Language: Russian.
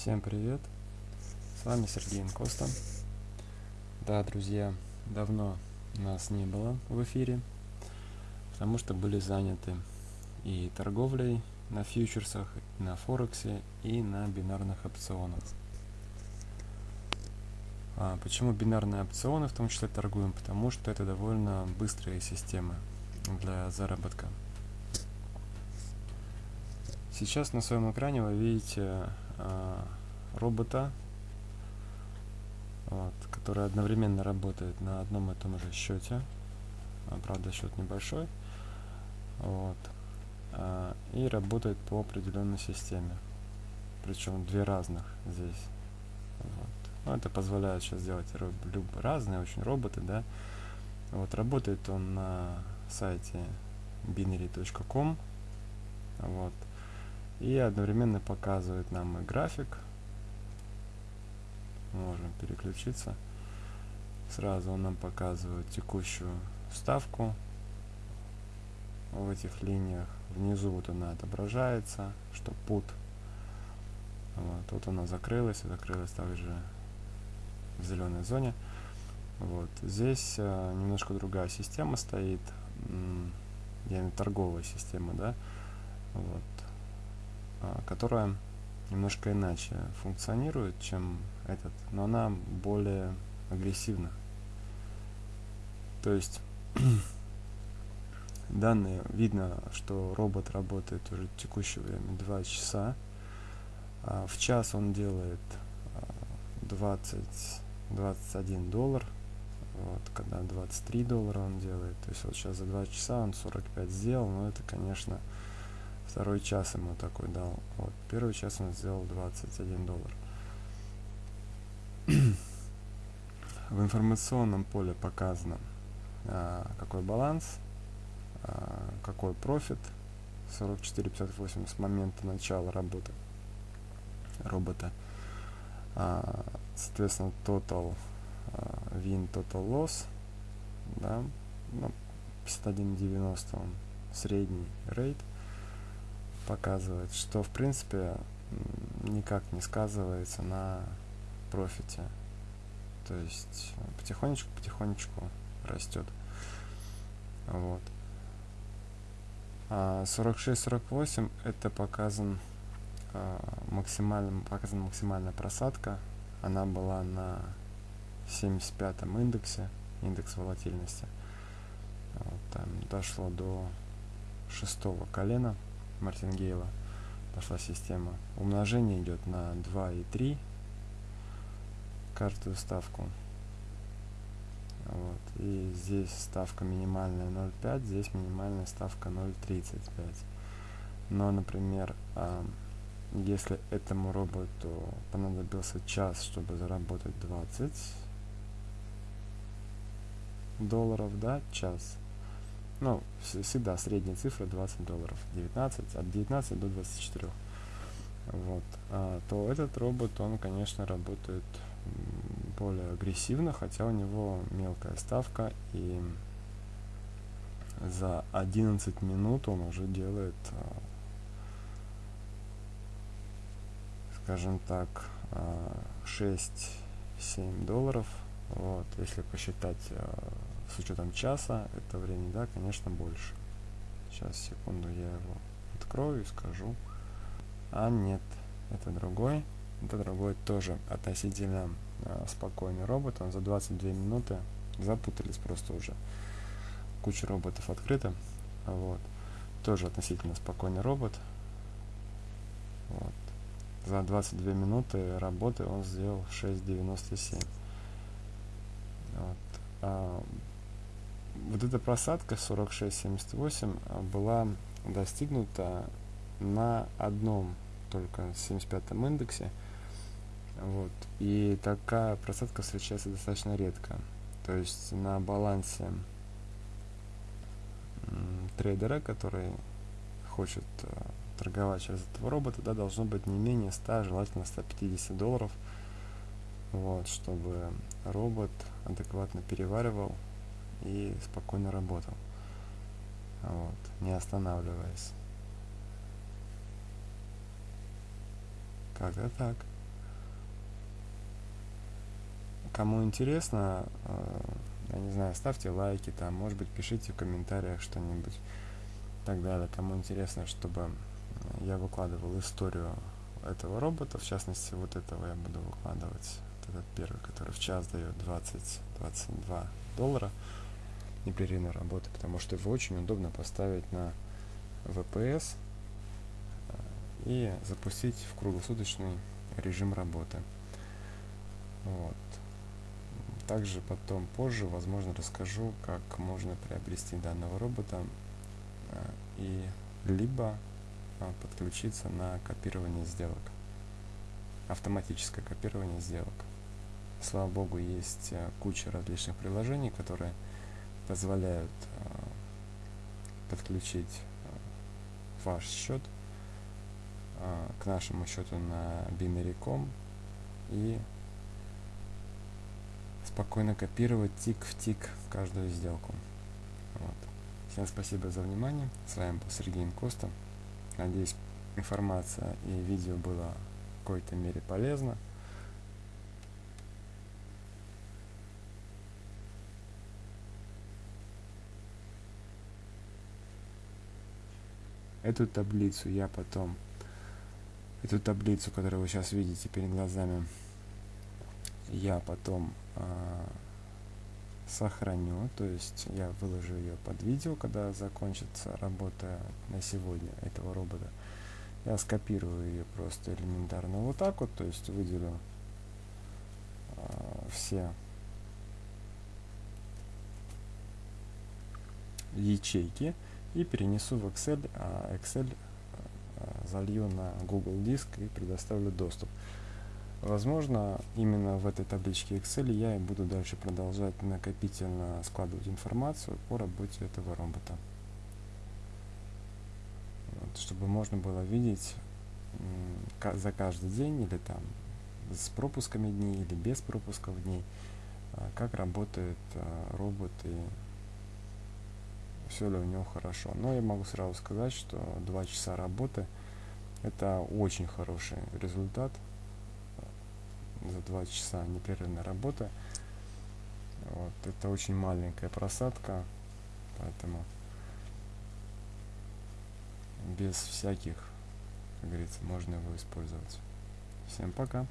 Всем привет! С вами Сергей Инкоста. Да, друзья, давно нас не было в эфире, потому что были заняты и торговлей на фьючерсах, и на Форексе, и на бинарных опционах. А почему бинарные опционы в том числе торгуем? Потому что это довольно быстрые системы для заработка. Сейчас на своем экране вы видите э, робота, вот, который одновременно работает на одном и том же счете. А, правда, счет небольшой. Вот, э, и работает по определенной системе. Причем две разных здесь. Вот. Ну, это позволяет сейчас сделать разные очень роботы, да. Вот работает он на сайте binary.com. Вот и одновременно показывает нам и график. Можем переключиться. Сразу он нам показывает текущую ставку в этих линиях. Внизу вот она отображается, что put. Вот, тут она закрылась, закрылась также в зеленой зоне. Вот. Здесь э, немножко другая система стоит, я имею торговая система, да, вот, которая немножко иначе функционирует, чем этот, но она более агрессивна. То есть данные видно, что робот работает уже в текущее время 2 часа. А в час он делает 20, а, 21 доллар. Вот, когда 23 доллара он делает. То есть вот сейчас за 2 часа он 45 сделал, но это, конечно, Второй час ему такой дал. Вот. Первый час он сделал 21 доллар. В информационном поле показано, а, какой баланс, а, какой профит. 44,58 с момента начала работы робота. А, соответственно, total а, win, total loss. Да, ну, 51,90 он средний рейд показывает, что в принципе никак не сказывается на профите. То есть потихонечку-потихонечку растет. Вот. А 46-48 это показан а, максимально, показана максимальная просадка. Она была на 75 индексе, индекс волатильности. Вот, там дошло до шестого колена мартингейла пошла система. Умножение идет на 2 и 3 каждую ставку. Вот. И здесь ставка минимальная 0,5, здесь минимальная ставка 0,35. Но, например, если этому роботу понадобился час, чтобы заработать 20 долларов, да, час, ну, всегда средняя цифра 20 долларов, 19, от 19 до 24. Вот, а, то этот робот, он, конечно, работает более агрессивно, хотя у него мелкая ставка, и за 11 минут он уже делает, а, скажем так, 6-7 а, долларов. Вот, если посчитать а, с учетом часа, это время, да, конечно, больше. Сейчас, секунду, я его открою и скажу. А нет, это другой. Это другой тоже относительно э, спокойный робот. Он за 22 минуты запутались просто уже. Куча роботов открыта. Вот. Тоже относительно спокойный робот. Вот. За 22 минуты работы он сделал 6.97. Вот. А, вот эта просадка 46-78 а, была достигнута на одном только 75 индексе. Вот. И такая просадка встречается достаточно редко. То есть на балансе трейдера, который хочет э, торговать через этого робота, да, должно быть не менее 100, желательно 150 долларов, вот, чтобы робот адекватно переваривал и спокойно работал. Вот, не останавливаясь. Как-то так. кому интересно, э, я не знаю, ставьте лайки там, может быть, пишите в комментариях что-нибудь и так далее. Кому интересно, чтобы я выкладывал историю этого робота, в частности, вот этого я буду выкладывать, вот этот первый, который в час дает 20-22 доллара непрерывной работы, потому что его очень удобно поставить на VPS э, и запустить в круглосуточный режим работы. Вот. Также потом позже, возможно, расскажу, как можно приобрести данного робота э, и либо э, подключиться на копирование сделок, автоматическое копирование сделок. Слава богу, есть куча различных приложений, которые позволяют подключить ваш счет а, к нашему счету на Binary.com и спокойно копировать тик в тик каждую сделку. Вот. Всем спасибо за внимание. С вами был Сергей Инкоста. Надеюсь, информация и видео было в какой-то мере полезно. Эту таблицу я потом, эту таблицу, которую вы сейчас видите перед глазами, я потом э, сохраню, то есть я выложу ее под видео, когда закончится работа на сегодня этого робота. Я скопирую ее просто элементарно вот так вот, то есть выделю э, все ячейки и перенесу в Excel, а Excel а, залью на Google диск и предоставлю доступ. Возможно, именно в этой табличке Excel я и буду дальше продолжать накопительно складывать информацию по работе этого робота. Вот, чтобы можно было видеть за каждый день или там с пропусками дней или без пропусков дней, а, как работает а, робот и все ли у него хорошо. Но я могу сразу сказать, что 2 часа работы это очень хороший результат за 2 часа непрерывной работы. Вот, это очень маленькая просадка, поэтому без всяких, как говорится, можно его использовать. Всем пока!